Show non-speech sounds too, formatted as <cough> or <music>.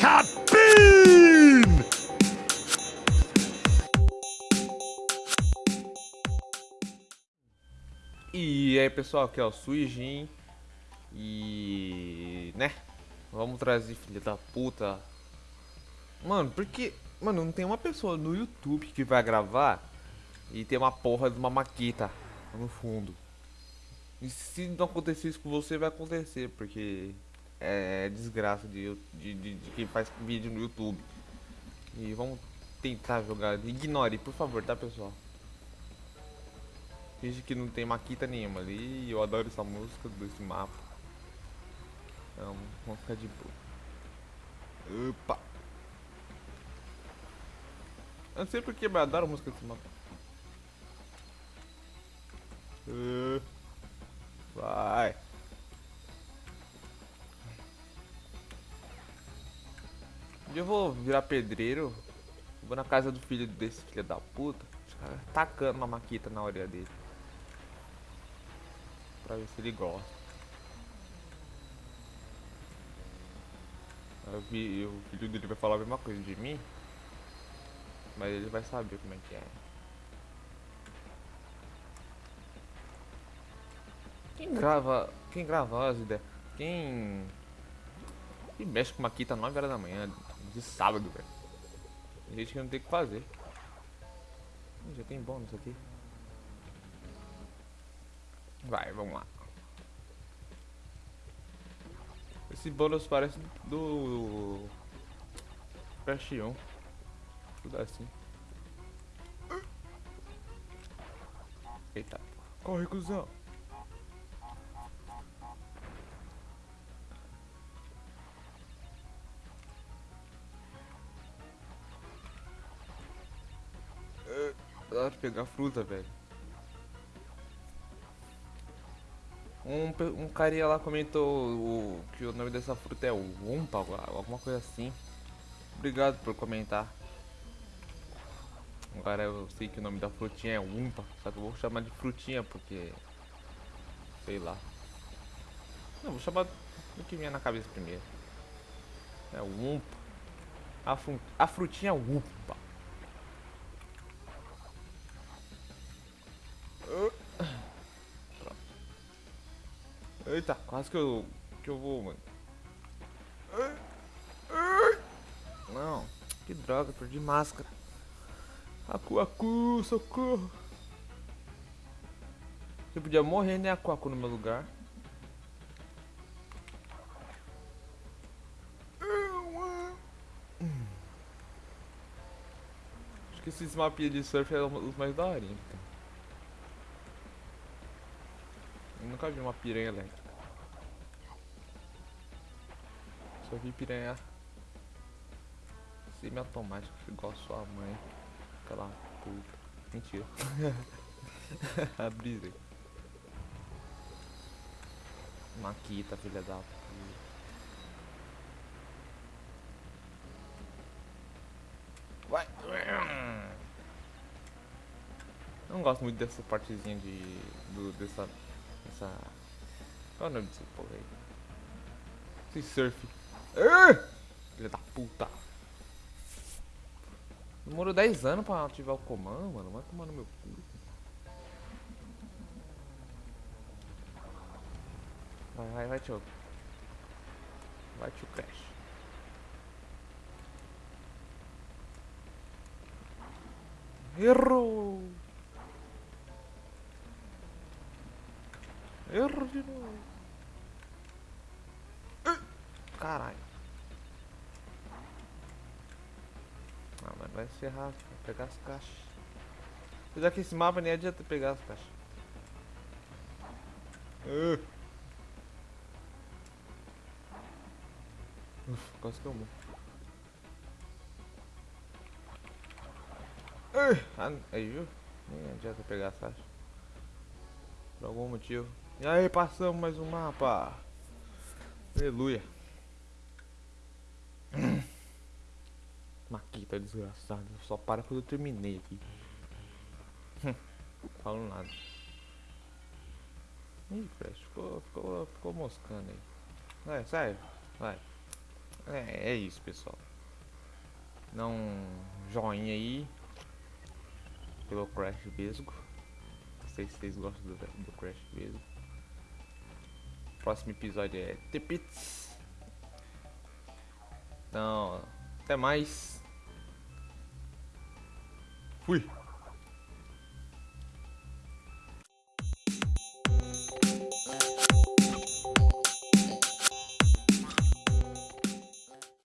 Sabine! E aí pessoal, aqui é o Suijin E... né? Vamos trazer filha da puta Mano, porque... Mano, não tem uma pessoa no YouTube que vai gravar E tem uma porra de uma maqueta no fundo E se não acontecer isso com você, vai acontecer Porque é desgraça de, de, de, de quem faz vídeo no YouTube E vamos tentar jogar Ignore, por favor, tá pessoal? Finge que não tem maquita nenhuma ali eu adoro essa música desse mapa. Então, vamos ficar de boa. Opa! Eu não sei porque, mas eu adoro a música desse mapa. Uh, dia eu vou virar pedreiro. Vou na casa do filho desse filho da puta. Tacando uma maquita na orelha dele pra ver se ele gosta. Eu vi, o filho dele vai falar a mesma coisa de mim, mas ele vai saber como é que é. Quem grava, quem grava as ideias, quem, quem mexe com maquita 9 horas da manhã, de sábado, velho. Tem gente que não tem o que fazer. Já tem bônus aqui. Vai, vamos lá. Esse bônus parece do Crash 1. Tudo assim. Eita. Corre, cuzão. Pra pegar fruta, velho. Um, um carinha lá comentou o, que o nome dessa fruta é Umpa, alguma coisa assim. Obrigado por comentar. Agora eu sei que o nome da frutinha é Umpa, só que eu vou chamar de frutinha porque. Sei lá. Não, vou chamar do que vinha na cabeça primeiro. É Umpa. A, fru a frutinha Umpa. Eita, quase que eu, que eu vou, mano. Não, que droga, perdi máscara. Acu, acu, socorro. Eu podia morrer, né, Acu, acu no meu lugar. Acho que esses mapinhas de surf é os mais daorinhos. Eu nunca vi uma piranha elétrica. Só vi piranha semi-automática igual sua mãe. Aquela puta. Mentira. <laughs> A brisa. Maquita, filha da puta. Vai! Eu não gosto muito dessa partezinha de. Do, dessa essa... Qual é o nome desse porra aí? Esse surf. Filha da puta. Demorou 10 anos pra ativar o comando, mano. Vai tomar no meu cu. Vai, vai, vai, tio. Vai, tio Crash. Errou! Erro de novo. Caralho. Ah, mas vai se errar, pegar as caixas. Apesar que esse mapa nem adianta pegar as caixas. Uh. Uf, quase que eu morro. Uh. Aí, viu? Nem adianta pegar as caixas. Por algum motivo. E aí, passamos mais um mapa. Aleluia. Maquita desgraçado. Só para quando eu terminei aqui. Falo nada. Ih, Crash, ficou, ficou, ficou moscando aí. Vai, sai. Vai. É, é isso, pessoal. Dá um joinha aí pelo Crash Vesgo. Não sei se vocês gostam do, do Crash Vesgo. Próximo episódio é The Pits. Então, até mais. Fui.